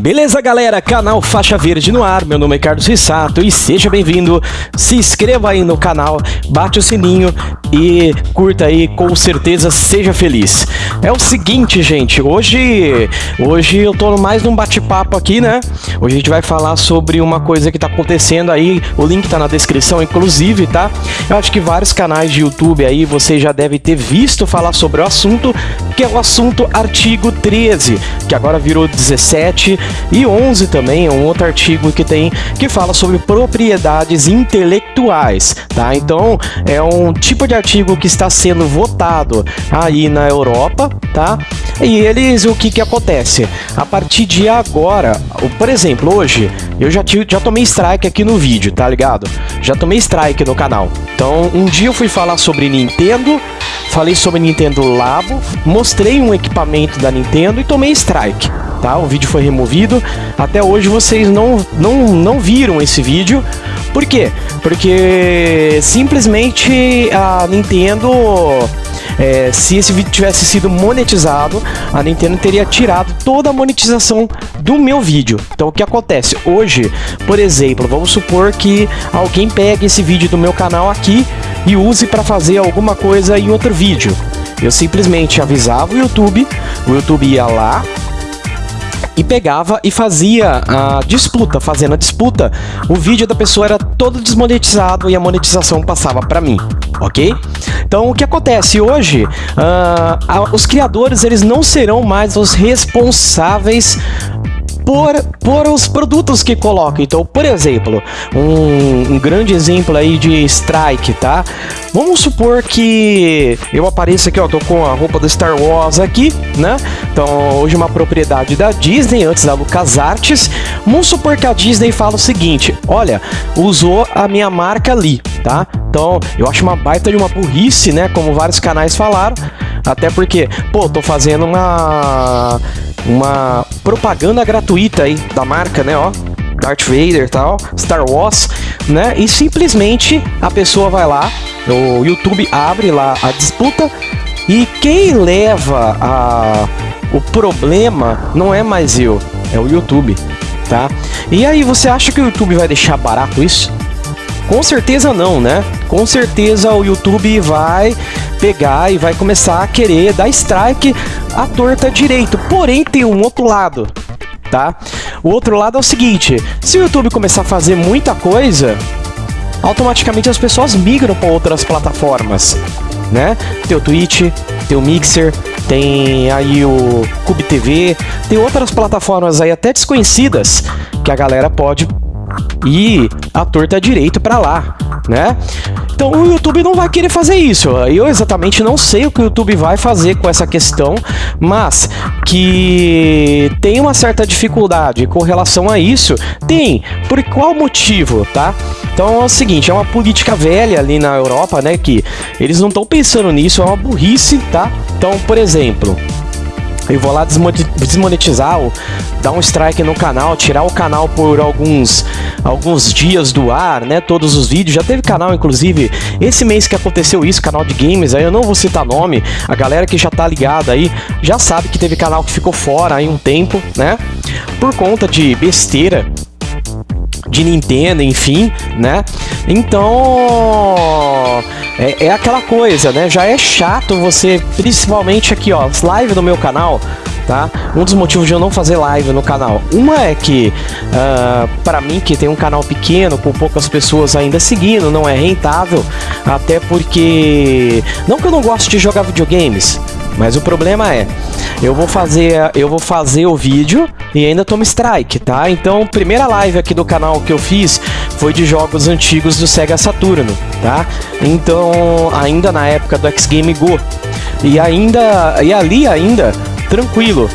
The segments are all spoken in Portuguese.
Beleza, galera? Canal Faixa Verde no ar. Meu nome é Carlos Rissato e seja bem-vindo. Se inscreva aí no canal, bate o sininho e curta aí, com certeza seja feliz. É o seguinte, gente, hoje hoje eu tô mais num bate-papo aqui, né? Hoje a gente vai falar sobre uma coisa que tá acontecendo aí, o link tá na descrição, inclusive, tá? Eu acho que vários canais de YouTube aí você já deve ter visto falar sobre o assunto, que é o assunto artigo 13, que agora virou 17 e 11 também é um outro artigo que tem que fala sobre propriedades intelectuais, tá? Então é um tipo de artigo que está sendo votado aí na Europa, tá? E eles, o que que acontece? A partir de agora, por exemplo, hoje eu já, tive, já tomei strike aqui no vídeo, tá ligado? Já tomei strike no canal. Então um dia eu fui falar sobre Nintendo, falei sobre Nintendo Labo, mostrei um equipamento da Nintendo e tomei strike tá? O vídeo foi removido. Até hoje vocês não, não, não viram esse vídeo. Por quê? Porque simplesmente a Nintendo... É, se esse vídeo tivesse sido monetizado, a Nintendo teria tirado toda a monetização do meu vídeo. Então o que acontece? Hoje, por exemplo, vamos supor que alguém pegue esse vídeo do meu canal aqui e use para fazer alguma coisa em outro vídeo. Eu simplesmente avisava o YouTube, o YouTube ia lá, e pegava e fazia a disputa. Fazendo a disputa, o vídeo da pessoa era todo desmonetizado e a monetização passava para mim, ok? Então, o que acontece hoje, uh, os criadores eles não serão mais os responsáveis por, por os produtos que coloca. Então, por exemplo, um, um grande exemplo aí de strike, tá? Vamos supor que eu apareça aqui, ó, tô com a roupa do Star Wars aqui, né? Então, hoje uma propriedade da Disney, antes da LucasArts. Vamos supor que a Disney fala o seguinte, olha, usou a minha marca ali, tá? Então, eu acho uma baita de uma burrice, né? Como vários canais falaram. Até porque, pô, tô fazendo uma uma propaganda gratuita aí da marca, né, ó. Darth Vader tal, Star Wars, né? E simplesmente a pessoa vai lá, o YouTube abre lá a disputa e quem leva a, o problema não é mais eu, é o YouTube, tá? E aí você acha que o YouTube vai deixar barato isso? Com certeza não, né? Com certeza o YouTube vai pegar e vai começar a querer dar strike à torta direito. Porém, tem um outro lado, tá? O outro lado é o seguinte, se o YouTube começar a fazer muita coisa, automaticamente as pessoas migram para outras plataformas, né? Tem o Twitch, tem o Mixer, tem aí o Cube TV, tem outras plataformas aí até desconhecidas que a galera pode e a torta direito para lá, né? Então o YouTube não vai querer fazer isso. Eu exatamente não sei o que o YouTube vai fazer com essa questão, mas que tem uma certa dificuldade com relação a isso, tem. Por qual motivo, tá? Então é o seguinte, é uma política velha ali na Europa, né, que eles não estão pensando nisso, é uma burrice, tá? Então, por exemplo, eu vou lá desmonetizar, dar um strike no canal, tirar o canal por alguns, alguns dias do ar, né? Todos os vídeos. Já teve canal, inclusive, esse mês que aconteceu isso, canal de games, aí eu não vou citar nome. A galera que já tá ligada aí já sabe que teve canal que ficou fora aí um tempo, né? Por conta de besteira de Nintendo, enfim, né? Então, é, é, aquela coisa, né? Já é chato você, principalmente aqui, ó, live no meu canal, tá? Um dos motivos de eu não fazer live no canal. Uma é que, uh, para mim, que tem um canal pequeno, com poucas pessoas ainda seguindo, não é rentável, até porque... Não que eu não gosto de jogar videogames, mas o problema é, eu vou fazer, eu vou fazer o vídeo e ainda tomo strike, tá? Então, primeira live aqui do canal que eu fiz foi de jogos antigos do Sega Saturno, tá? Então, ainda na época do X Game Go. E ainda, e ali ainda, tranquilo.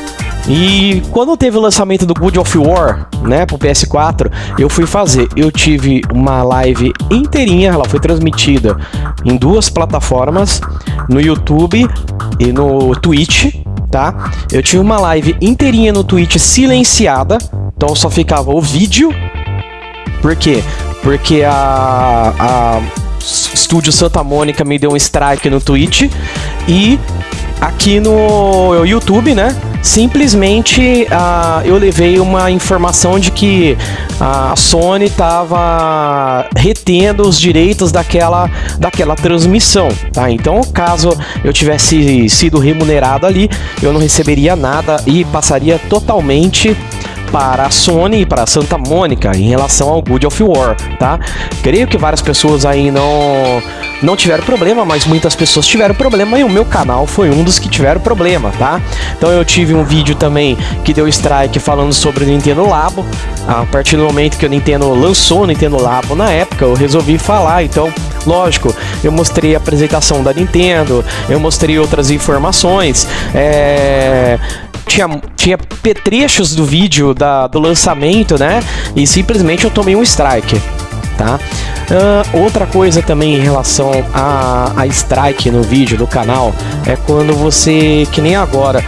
E quando teve o lançamento do God of War, né, pro PS4, eu fui fazer. Eu tive uma live inteirinha, ela foi transmitida em duas plataformas, no YouTube e no Twitch, tá? Eu tive uma live inteirinha no Twitch silenciada, então só ficava o vídeo. Por quê? Porque a, a Estúdio Santa Mônica me deu um strike no Twitch e aqui no YouTube, né? Simplesmente uh, eu levei uma informação de que a Sony estava retendo os direitos daquela, daquela transmissão, tá? Então, caso eu tivesse sido remunerado ali, eu não receberia nada e passaria totalmente para a Sony e para a Santa Mônica em relação ao Good of War, tá? Creio que várias pessoas aí não não tiveram problema, mas muitas pessoas tiveram problema e o meu canal foi um dos que tiveram problema, tá? Então eu tive um vídeo também que deu strike falando sobre o Nintendo Labo. A partir do momento que o Nintendo lançou o Nintendo Labo na época, eu resolvi falar, então Lógico, eu mostrei a apresentação da Nintendo, eu mostrei outras informações, é, tinha, tinha petrechos do vídeo da, do lançamento, né? E simplesmente eu tomei um strike, tá? Uh, outra coisa também em relação a, a strike no vídeo do canal é quando você, que nem agora,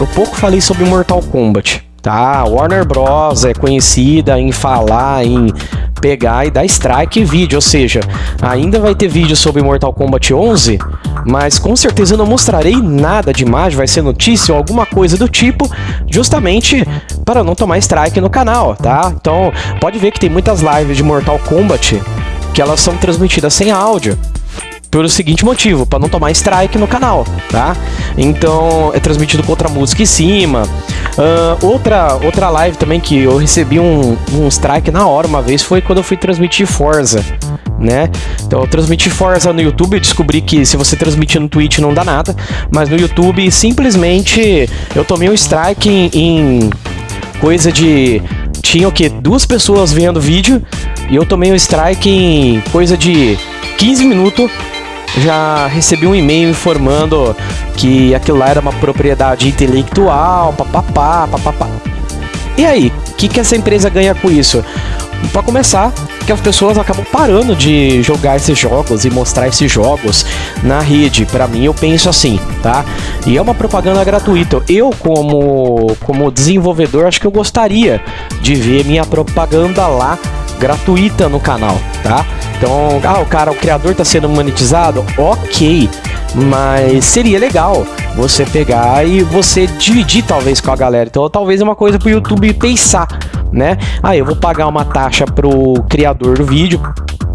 eu pouco falei sobre Mortal Kombat, tá? Warner Bros. é conhecida em falar em pegar e dar strike vídeo, ou seja, ainda vai ter vídeo sobre Mortal Kombat 11, mas com certeza eu não mostrarei nada de imagem, vai ser notícia ou alguma coisa do tipo, justamente para não tomar strike no canal, tá? Então, pode ver que tem muitas lives de Mortal Kombat que elas são transmitidas sem áudio pelo seguinte motivo, para não tomar strike no canal, tá? Então é transmitido com outra música em cima. Uh, outra, outra live também que eu recebi um, um strike na hora uma vez foi quando eu fui transmitir Forza, né? Então eu transmiti Forza no YouTube, eu descobri que se você transmitir no Twitch não dá nada, mas no YouTube simplesmente eu tomei um strike em, em coisa de tinha o que duas pessoas vendo o vídeo e eu tomei um strike em coisa de 15 minutos já recebi um e-mail informando que aquilo lá era uma propriedade intelectual, papapá, papapá. E aí, o que, que essa empresa ganha com isso? Para começar, que as pessoas acabam parando de jogar esses jogos e mostrar esses jogos na rede. Para mim, eu penso assim, tá? E é uma propaganda gratuita. Eu, como, como desenvolvedor, acho que eu gostaria de ver minha propaganda lá gratuita no canal, tá? Então, ah, o cara, o criador tá sendo monetizado, ok, mas seria legal você pegar e você dividir talvez com a galera. Então, talvez é uma coisa pro YouTube pensar, né? Ah, eu vou pagar uma taxa pro criador do vídeo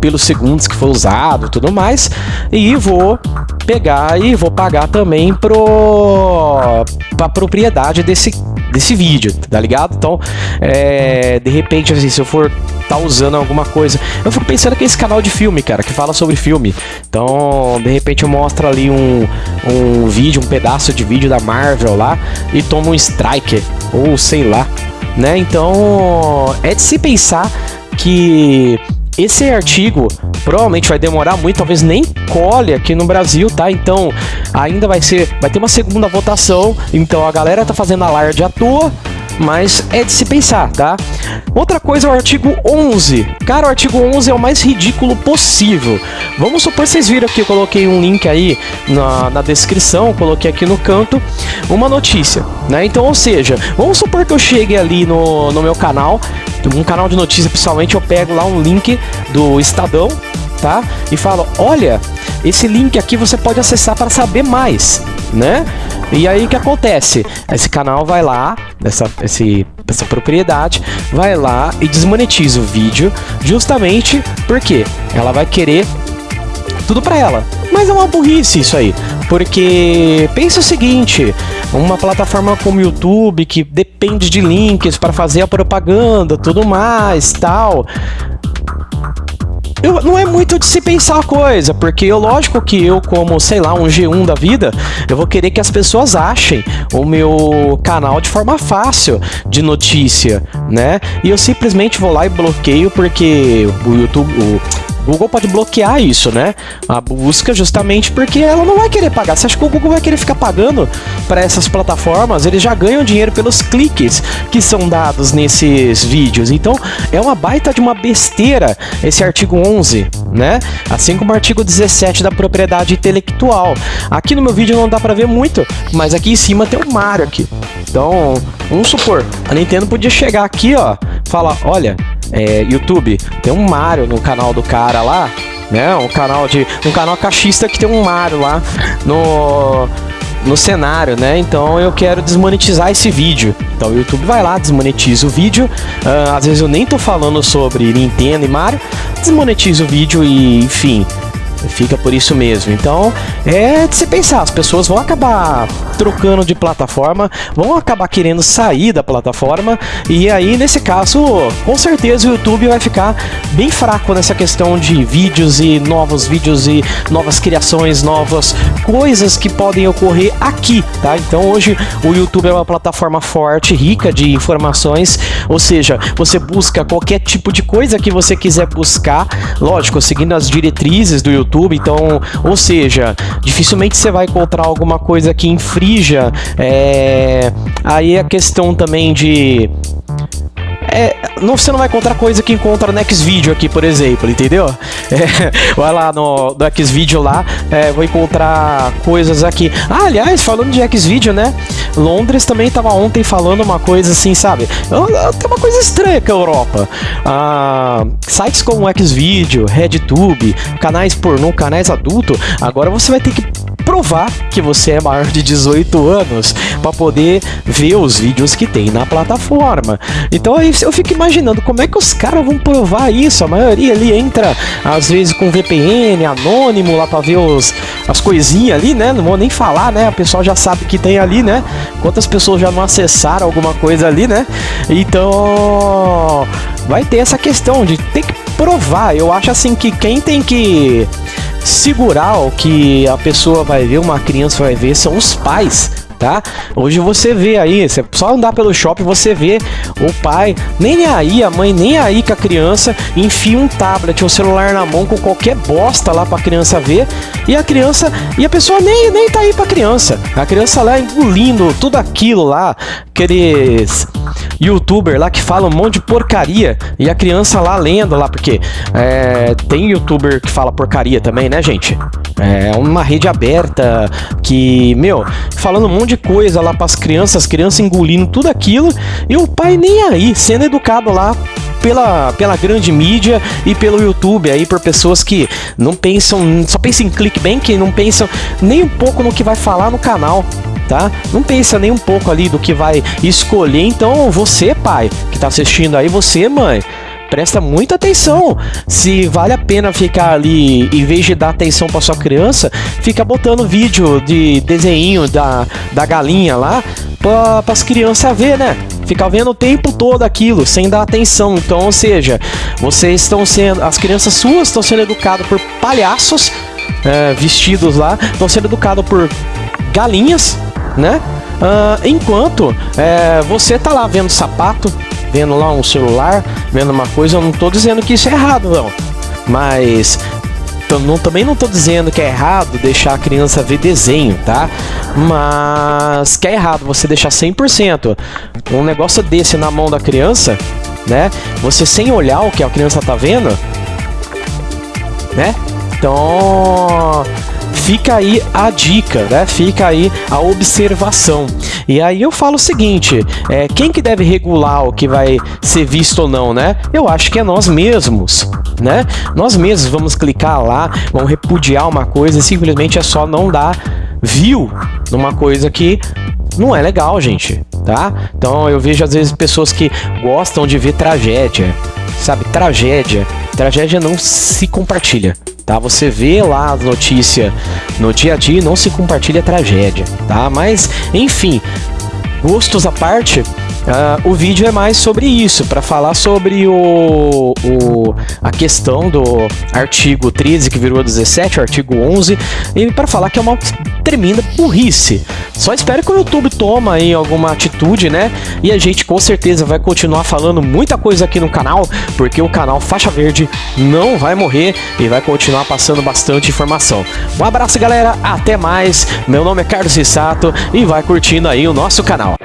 pelos segundos que foi usado, tudo mais, e vou pegar e vou pagar também pro para propriedade desse desse vídeo, tá ligado? Então, é, de repente, assim, se eu for tá usando alguma coisa, eu fico pensando que é esse canal de filme, cara, que fala sobre filme. Então, de repente eu mostro ali um, um vídeo, um pedaço de vídeo da Marvel lá e tomo um strike, ou sei lá, né? Então, é de se pensar que esse artigo provavelmente vai demorar muito, talvez nem cole aqui no Brasil, tá? Então, ainda vai ser, vai ter uma segunda votação, então a galera tá fazendo alarde à toa, mas é de se pensar, tá? Outra coisa é o artigo 11. Cara, o artigo 11 é o mais ridículo possível. Vamos supor, vocês viram que eu coloquei um link aí na, na descrição, coloquei aqui no canto, uma notícia, né? Então, ou seja, vamos supor que eu chegue ali no, no meu canal, um canal de notícia, pessoalmente, eu pego lá um link do Estadão, tá? E falo, olha, esse link aqui você pode acessar para saber mais, né? E aí o que acontece? Esse canal vai lá, essa, esse, essa propriedade, vai lá e desmonetiza o vídeo, justamente porque ela vai querer tudo para ela. Mas é uma burrice isso aí, porque pensa o seguinte, uma plataforma como o YouTube que depende de links para fazer a propaganda, tudo mais, tal eu, não é muito de se pensar a coisa, porque eu, lógico que eu, como, sei lá, um G1 da vida, eu vou querer que as pessoas achem o meu canal de forma fácil de notícia, né? E eu simplesmente vou lá e bloqueio porque o YouTube, o, Google pode bloquear isso, né? A busca justamente porque ela não vai querer pagar. Você acha que o Google vai querer ficar pagando para essas plataformas? Eles já ganham dinheiro pelos cliques que são dados nesses vídeos. Então, é uma baita de uma besteira esse artigo 11, né? Assim como o artigo 17 da propriedade intelectual. Aqui no meu vídeo não dá para ver muito, mas aqui em cima tem um Mario aqui. Então, vamos supor, a Nintendo podia chegar aqui, ó, falar, olha, é, YouTube, tem um Mario no canal do cara lá, né? Um canal de um canal caixista que tem um Mario lá no no cenário, né? Então eu quero desmonetizar esse vídeo. Então o YouTube vai lá, desmonetiza o vídeo. Uh, às vezes eu nem tô falando sobre Nintendo e Mario, desmonetiza o vídeo e, enfim, Fica por isso mesmo. Então, é de se pensar, as pessoas vão acabar trocando de plataforma, vão acabar querendo sair da plataforma, e aí, nesse caso, com certeza o YouTube vai ficar bem fraco nessa questão de vídeos e novos vídeos e novas criações, novas coisas que podem ocorrer aqui, tá? Então hoje o YouTube é uma plataforma forte, rica de informações, ou seja, você busca qualquer tipo de coisa que você quiser buscar, lógico, seguindo as diretrizes do YouTube, YouTube, então, ou seja, dificilmente você vai encontrar alguma coisa que infrinja é, aí a questão também de é, não, você não vai encontrar coisa que encontra no Xvideo aqui, por exemplo, entendeu? É, vai lá no, no Xvideo lá, é, vou encontrar coisas aqui. Ah, aliás, falando de Xvideo, né? Londres também estava ontem falando uma coisa assim, sabe? Tem uma coisa estranha com a Europa. Ah, sites como Xvideo, RedTube, canais pornô, canais adulto, agora você vai ter que provar que você é maior de 18 anos para poder ver os vídeos que tem na plataforma. Então aí eu fico imaginando como é que os caras vão provar isso. A maioria ali entra às vezes com VPN anônimo lá para ver os, as coisinhas ali, né? Não vou nem falar, né? O pessoal já sabe que tem ali, né? Quantas pessoas já não acessaram alguma coisa ali, né? Então vai ter essa questão de ter que provar. Eu acho assim que quem tem que segurar o que a pessoa vai ver, uma criança vai ver, são os pais tá? Hoje você vê aí, você só andar pelo shopping, você vê o pai, nem aí, a mãe nem aí com a criança, enfia um tablet, um celular na mão com qualquer bosta lá pra criança ver, e a criança, e a pessoa nem, nem tá aí pra criança. A criança lá engolindo tudo aquilo lá, aqueles youtuber lá que fala um monte de porcaria e a criança lá lendo lá, porque é, tem youtuber que fala porcaria também, né, gente? É uma rede aberta que, meu, falando um monte de coisa lá para as crianças, as crianças engolindo tudo aquilo e o pai nem aí, sendo educado lá pela, pela grande mídia e pelo YouTube aí por pessoas que não pensam, só pensam em clickbait, que não pensam nem um pouco no que vai falar no canal tá? Não pensa nem um pouco ali do que vai escolher. Então, você, pai, que tá assistindo aí, você, mãe, presta muita atenção. Se vale a pena ficar ali, em vez de dar atenção para sua criança, fica botando vídeo de desenho da, da galinha lá para as crianças ver, né? Ficar vendo o tempo todo aquilo, sem dar atenção. Então, ou seja, vocês estão sendo, as crianças suas estão sendo educadas por palhaços é, vestidos lá, estão sendo educados por galinhas né? Uh, enquanto é, você tá lá vendo sapato, vendo lá um celular, vendo uma coisa, eu não tô dizendo que isso é errado, não. Mas não, também não tô dizendo que é errado deixar a criança ver desenho, tá? Mas que é errado você deixar 100% um negócio desse na mão da criança, né? Você sem olhar o que a criança tá vendo, né? Então, fica aí a dica, né? Fica aí a observação. E aí eu falo o seguinte, é, quem que deve regular o que vai ser visto ou não, né? Eu acho que é nós mesmos, né? Nós mesmos vamos clicar lá, vamos repudiar uma coisa e simplesmente é só não dar view numa coisa que não é legal, gente, tá? Então eu vejo às vezes pessoas que gostam de ver tragédia, sabe? Tragédia. Tragédia não se compartilha tá? Você vê lá a notícia no dia a dia não se compartilha tragédia, tá? Mas, enfim, gostos à parte, Uh, o vídeo é mais sobre isso, para falar sobre o, o, a questão do artigo 13 que virou 17, o artigo 11, e para falar que é uma tremenda burrice. Só espero que o YouTube toma aí alguma atitude, né? E a gente com certeza vai continuar falando muita coisa aqui no canal, porque o canal Faixa Verde não vai morrer e vai continuar passando bastante informação. Um abraço, galera, até mais. Meu nome é Carlos Rissato e vai curtindo aí o nosso canal.